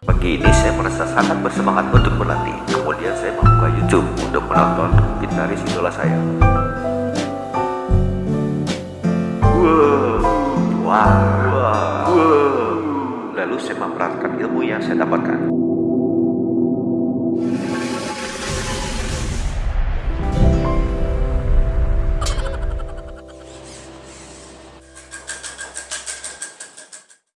Pagi ini saya merasa sangat bersemangat untuk berlatih. Kemudian saya membuka YouTube untuk menonton gitaris idola saya. Wow, wow, wow. Lalu saya memperhatikan ilmu yang saya dapatkan.